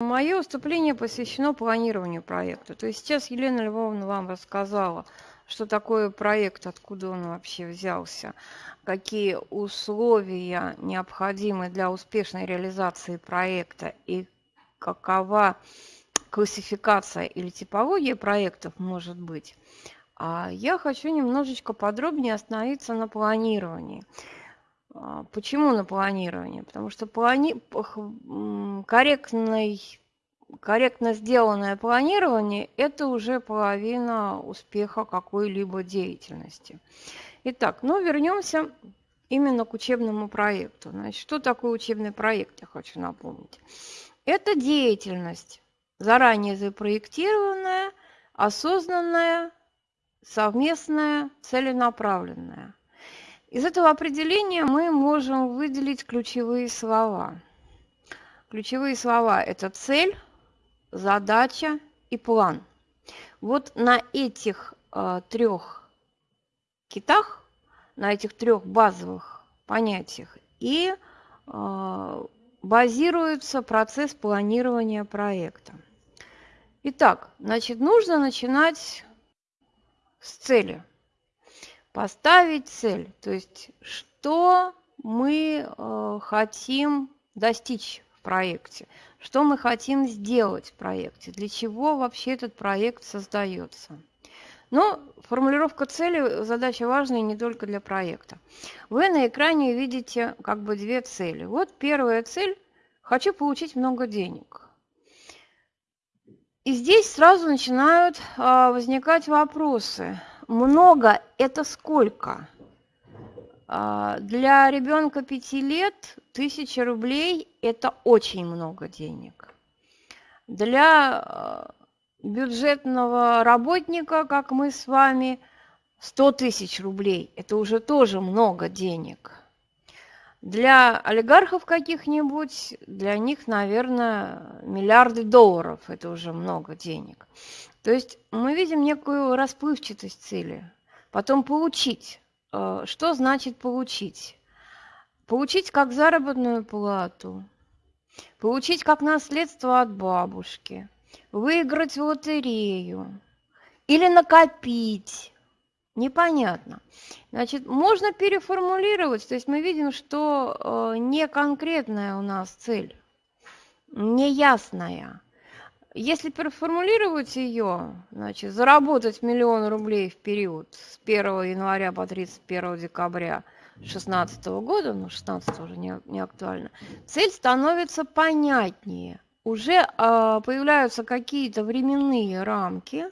Мое выступление посвящено планированию проекта. То есть сейчас Елена Львовна вам рассказала, что такое проект, откуда он вообще взялся, какие условия необходимы для успешной реализации проекта и какова классификация или типология проектов может быть. А я хочу немножечко подробнее остановиться на планировании. А, почему на планировании? Потому что плани... корректный, корректно сделанное планирование – это уже половина успеха какой-либо деятельности. Итак, ну вернемся именно к учебному проекту. Значит, что такое учебный проект, я хочу напомнить. Это деятельность, заранее запроектированная, осознанная, совместная, целенаправленная. Из этого определения мы можем выделить ключевые слова. Ключевые слова – это цель, задача и план. Вот на этих э, трех китах, на этих трех базовых понятиях и э, базируется процесс планирования проекта. Итак, значит, нужно начинать с цели – поставить цель, то есть что мы э, хотим достичь в проекте, что мы хотим сделать в проекте, для чего вообще этот проект создается. Но формулировка цели – задача важная не только для проекта. Вы на экране видите как бы две цели. Вот первая цель – хочу получить много денег. И здесь сразу начинают а, возникать вопросы – много – это сколько? А, для ребенка пяти лет тысяча рублей – это очень много денег. Для а, бюджетного работника, как мы с вами, 100 тысяч рублей – это уже тоже много денег. Для олигархов каких-нибудь, для них, наверное, миллиарды долларов – это уже много денег. То есть мы видим некую расплывчатость цели. Потом получить. Э, что значит получить? Получить как заработную плату, получить как наследство от бабушки, выиграть в лотерею или накопить. Непонятно. Значит, можно переформулировать, то есть мы видим, что э, не конкретная у нас цель, неясная. Если переформулировать ее, значит, заработать миллион рублей в период с 1 января по 31 декабря 2016 года, ну 16 уже не, не актуально, цель становится понятнее. Уже э, появляются какие-то временные рамки,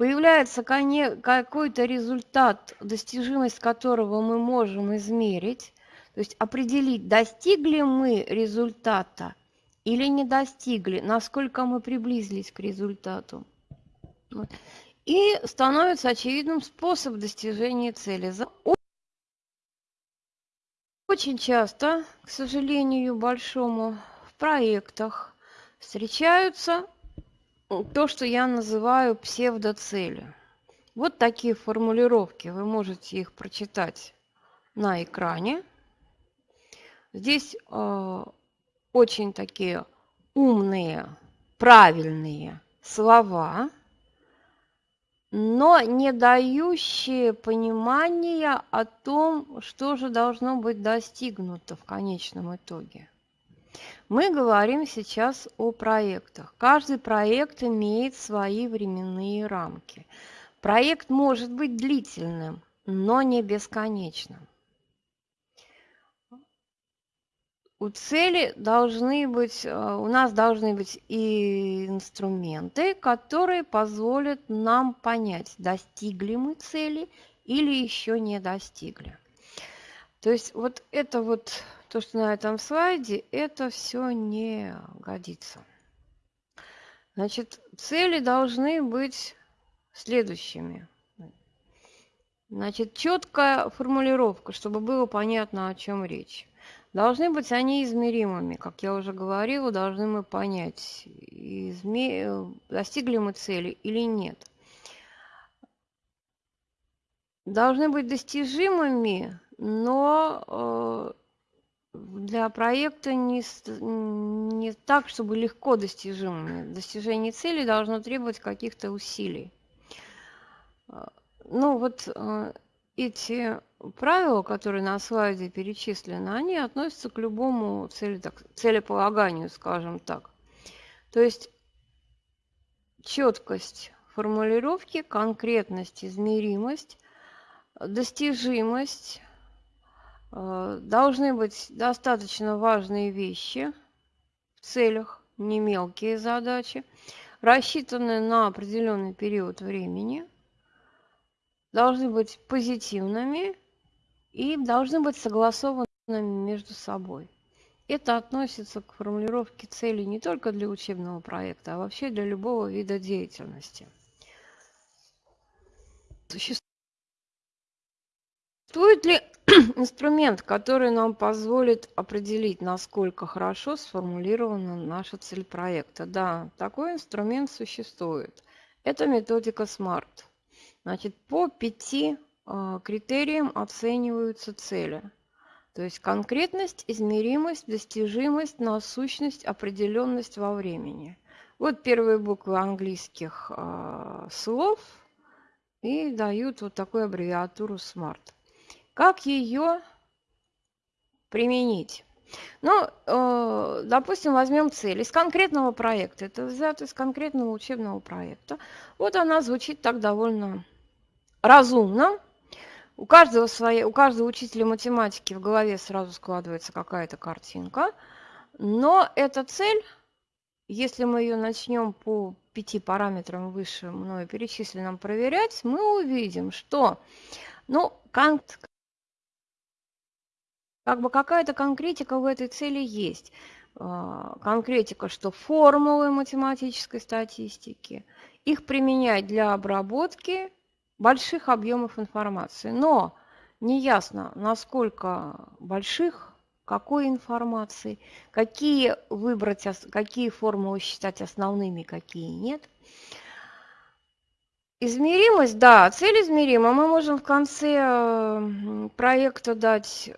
появляется какой-то результат, достижимость которого мы можем измерить, то есть определить, достигли мы результата или не достигли, насколько мы приблизились к результату. И становится очевидным способ достижения цели. Очень часто, к сожалению большому, в проектах встречаются то, что я называю псевдоцели. Вот такие формулировки, вы можете их прочитать на экране. Здесь э, очень такие умные, правильные слова, но не дающие понимания о том, что же должно быть достигнуто в конечном итоге. Мы говорим сейчас о проектах. Каждый проект имеет свои временные рамки. Проект может быть длительным, но не бесконечным. у цели должны быть, э, у нас должны быть и инструменты, которые позволят нам понять, достигли мы цели или еще не достигли. То есть вот это вот, то, что на этом слайде, это все не годится. Значит, цели должны быть следующими. Значит, четкая формулировка, чтобы было понятно, о чем речь. Должны быть они измеримыми, как я уже говорила, должны мы понять, изме... достигли мы цели или нет. Должны быть достижимыми, но для проекта не, не так, чтобы легко достижимыми. Достижение цели должно требовать каких-то усилий. А, ну вот а, эти правила, которые на слайде перечислены, они относятся к любому цели, так, целеполаганию, скажем так. То есть четкость формулировки, конкретность, измеримость, достижимость, должны быть достаточно важные вещи в целях, не мелкие задачи, рассчитанные на определенный период времени, должны быть позитивными и должны быть согласованными между собой. Это относится к формулировке целей не только для учебного проекта, а вообще для любого вида деятельности. Существует ли инструмент, который нам позволит определить, насколько хорошо сформулирована наша цель проекта. Да, такой инструмент существует. Это методика SMART. Значит, по пяти э, критериям оцениваются цели. То есть конкретность, измеримость, достижимость, насущность, определенность во времени. Вот первые буквы английских э, слов и дают вот такую аббревиатуру SMART. Как ее применить? Ну, э, допустим, возьмем цель из конкретного проекта. Это взято из конкретного учебного проекта. Вот она звучит так довольно разумно. У каждого, своей, у каждого учителя математики в голове сразу складывается какая-то картинка. Но эта цель, если мы ее начнем по пяти параметрам выше мною перечисленным проверять, мы увидим, что ну, как бы какая-то конкретика в этой цели есть. А, конкретика, что формулы математической статистики, их применять для обработки больших объемов информации. Но неясно, насколько больших, какой информации, какие выбрать, какие формулы считать основными, какие нет. Измеримость, да, цель измерима. Мы можем в конце проекта дать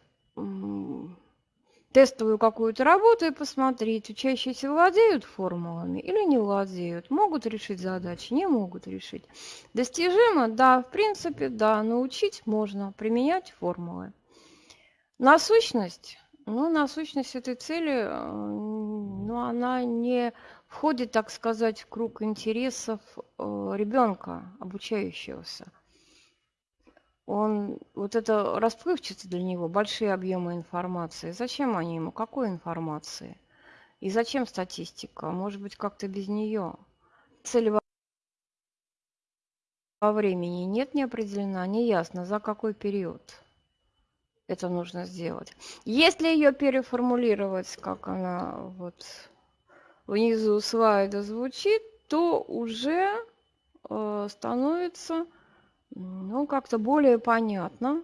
тестовую какую-то работу и посмотреть, учащиеся владеют формулами или не владеют, могут решить задачи, не могут решить. Достижимо? Да, в принципе, да, научить можно, применять формулы. Насущность? Ну, насущность этой цели, э, ну, она не входит, так сказать, в круг интересов э, ребенка, обучающегося он вот это расплывчато для него, большие объемы информации. Зачем они ему? Какой информации? И зачем статистика? Может быть, как-то без нее? Цель во времени нет, не определена, не ясно, за какой период это нужно сделать. Если ее переформулировать, как она вот внизу слайда звучит, то уже э, становится ну, как-то более понятно,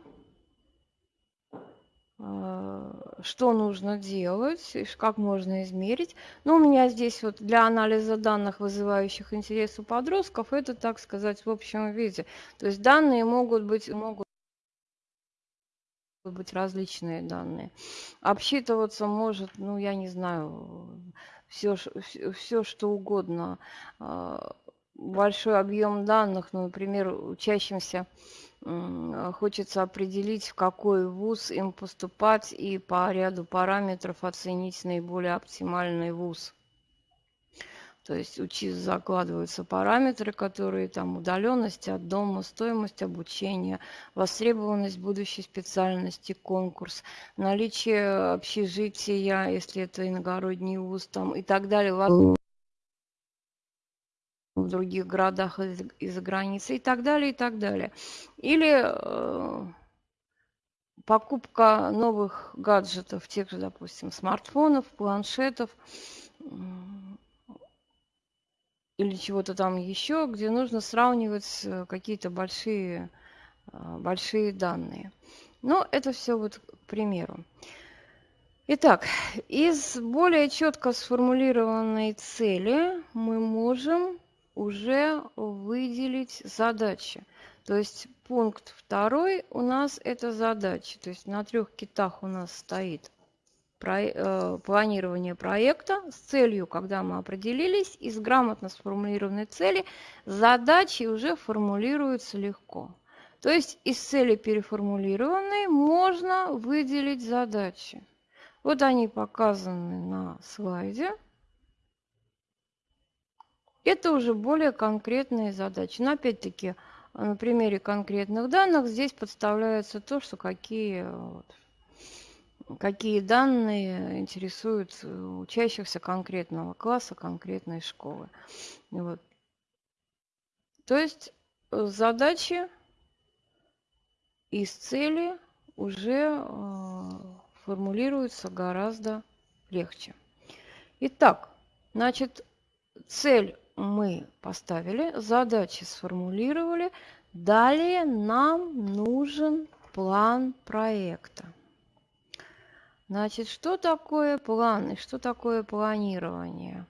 а, что нужно делать, как можно измерить. Ну, у меня здесь вот для анализа данных, вызывающих интерес у подростков, это, так сказать, в общем виде. То есть данные могут быть, могут быть различные данные. Обсчитываться может, ну, я не знаю, все, все, все что угодно а, большой объем данных, ну, например, учащимся хочется определить, в какой вуз им поступать и по ряду параметров оценить наиболее оптимальный вуз. То есть у ЧИС закладываются параметры, которые там удаленность от дома, стоимость обучения, востребованность будущей специальности, конкурс, наличие общежития, если это иногородний вуз там и так далее в других городах из-за границы и так далее, и так далее. Или э, покупка новых гаджетов, тех же, допустим, смартфонов, планшетов или чего-то там еще, где нужно сравнивать э, какие-то большие, э, большие данные. Но это все вот к примеру. Итак, из более четко сформулированной цели мы можем уже выделить задачи. То есть пункт второй у нас это задачи. То есть на трех китах у нас стоит э, планирования проекта с целью, когда мы определились, из грамотно сформулированной цели задачи уже формулируются легко. То есть из цели переформулированной можно выделить задачи. Вот они показаны на слайде. Это уже более конкретные задачи. Но опять-таки на примере конкретных данных здесь подставляется то, что какие вот, какие данные интересуют учащихся конкретного класса, конкретной школы. Вот. То есть э, задачи из цели уже э, формулируются гораздо легче. Итак, значит, цель мы поставили, задачи сформулировали. Далее нам нужен план проекта. Значит, что такое план и что такое планирование?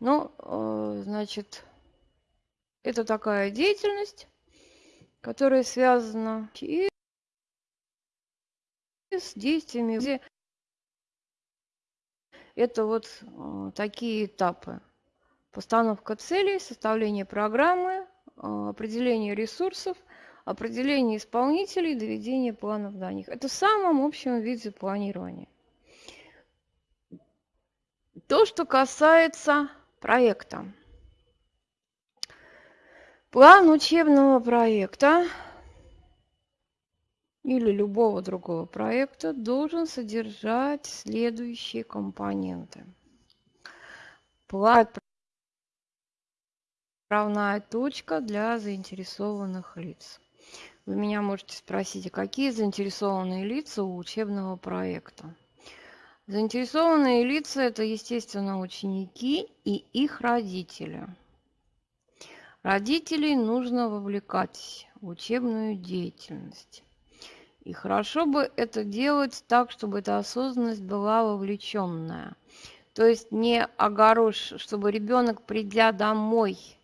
Ну, э, значит, это такая деятельность, которая связана и с действиями. Это вот э, такие этапы. Постановка целей, составление программы, э, определение ресурсов, определение исполнителей, доведение планов до них. Это в самом общем виде планирования. То, что касается проекта. План учебного проекта или любого другого проекта должен содержать следующие компоненты. План отправная точка для заинтересованных лиц. Вы меня можете спросить, а какие заинтересованные лица у учебного проекта? Заинтересованные лица – это, естественно, ученики и их родители. Родителей нужно вовлекать в учебную деятельность. И хорошо бы это делать так, чтобы эта осознанность была вовлеченная. То есть не огорож, чтобы ребенок, придя домой –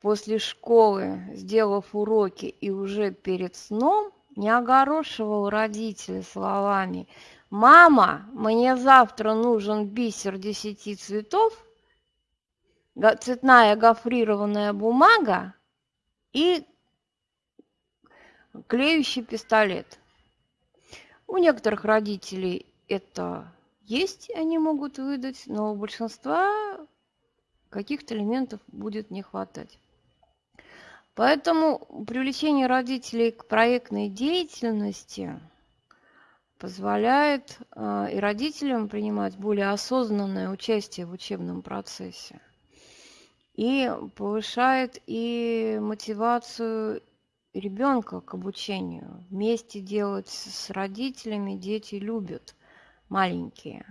после школы, сделав уроки и уже перед сном, не огорошивал родителей словами «Мама, мне завтра нужен бисер десяти цветов, цветная гофрированная бумага и клеющий пистолет». У некоторых родителей это есть, они могут выдать, но у большинства каких-то элементов будет не хватать. Поэтому привлечение родителей к проектной деятельности позволяет э, и родителям принимать более осознанное участие в учебном процессе и повышает и мотивацию ребенка к обучению. Вместе делать с родителями дети любят маленькие.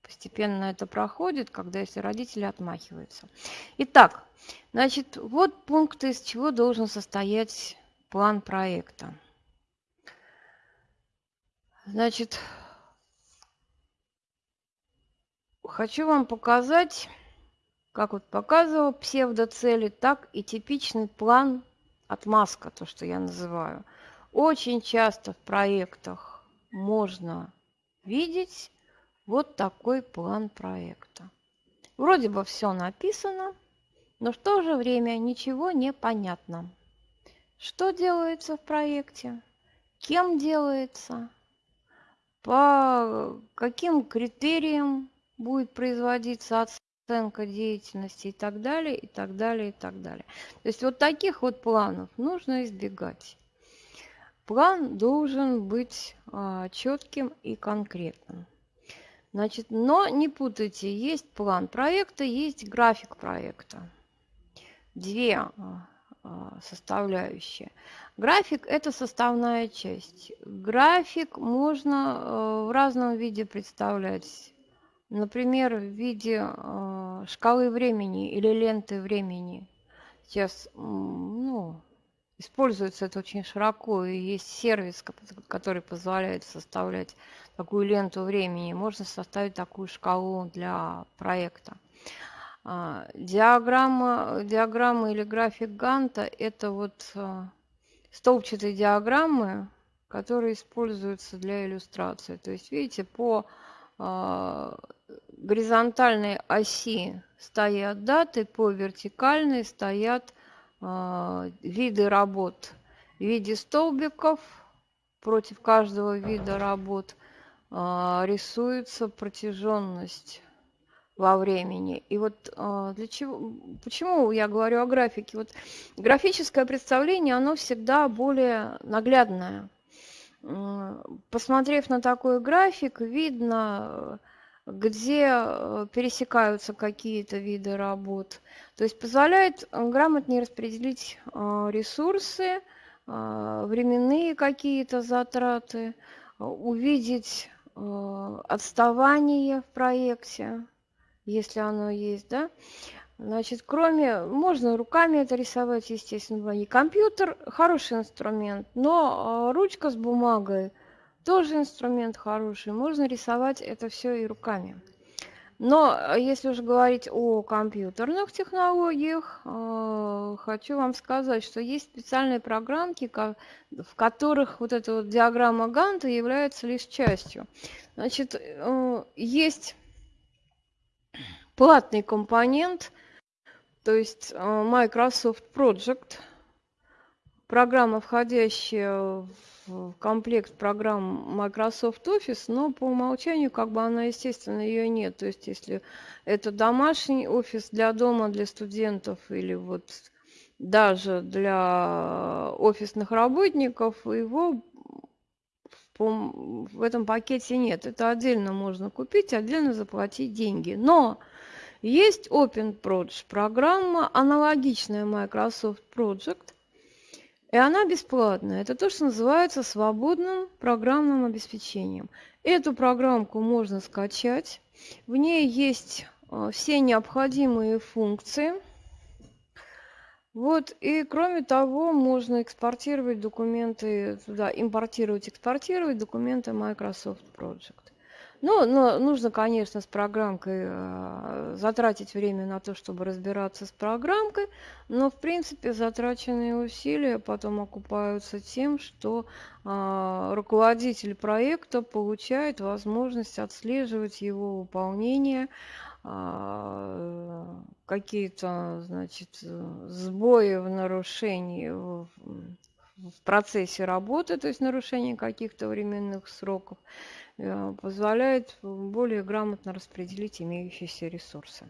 Постепенно это проходит, когда если родители отмахиваются. Итак, значит, вот пункты, из чего должен состоять план проекта. Значит, хочу вам показать, как вот показывал псевдоцели, так и типичный план отмазка, то, что я называю. Очень часто в проектах можно видеть вот такой план проекта. Вроде бы все написано, но в то же время ничего не понятно. Что делается в проекте? Кем делается? По каким критериям будет производиться оценка деятельности и так далее, и так далее, и так далее. То есть вот таких вот планов нужно избегать. План должен быть а, четким и конкретным. Значит, но не путайте, есть план проекта, есть график проекта. Две а, а, составляющие. График – это составная часть. График можно э, в разном виде представлять. Например, в виде э, шкалы времени или ленты времени. Сейчас ну, используется это очень широко, и есть сервис, который позволяет составлять такую ленту времени, можно составить такую шкалу для проекта. А, диаграмма, диаграмма или график Ганта – это вот а, столбчатые диаграммы, которые используются для иллюстрации. То есть, видите, по горизонтальной оси стоят даты, по вертикальной стоят виды работ в виде столбиков. Против каждого вида работ рисуется протяженность во времени. И вот а, для чего, почему я говорю о графике? Вот графическое представление, оно всегда более наглядное. Посмотрев на такой график, видно, где э, пересекаются какие-то виды работ. То есть позволяет грамотнее распределить а, ресурсы, а, временные какие-то затраты, увидеть отставание в проекте, если оно есть, да. Значит, кроме, можно руками это рисовать, естественно, и компьютер хороший инструмент, но а, ручка с бумагой тоже инструмент хороший, можно рисовать это все и руками. Но а, если уже говорить о компьютерных технологиях, э, хочу вам сказать, что есть специальные программки, в которых вот эта вот диаграмма Ганта является лишь частью. Значит, э, есть платный компонент, то есть э, Microsoft Project, программа, входящая в комплект программ Microsoft Office, но по умолчанию как бы она, естественно, ее нет. То есть если это домашний офис для дома, для студентов или вот даже для офисных работников, его в этом пакете нет. Это отдельно можно купить, отдельно заплатить деньги. Но есть Open Project программа, аналогичная Microsoft Project, и она бесплатная. Это то, что называется свободным программным обеспечением. Эту программку можно скачать. В ней есть э, все необходимые функции. Вот, и кроме того, можно экспортировать документы туда, импортировать, экспортировать документы Microsoft Project. Ну, но нужно, конечно, с программкой э, затратить время на то, чтобы разбираться с программкой, но, в принципе, затраченные усилия потом окупаются тем, что э, руководитель проекта получает возможность отслеживать его выполнение, какие-то, значит, сбои в нарушении в, в процессе работы, то есть нарушение каких-то временных сроков, Э, позволяет более грамотно распределить имеющиеся ресурсы.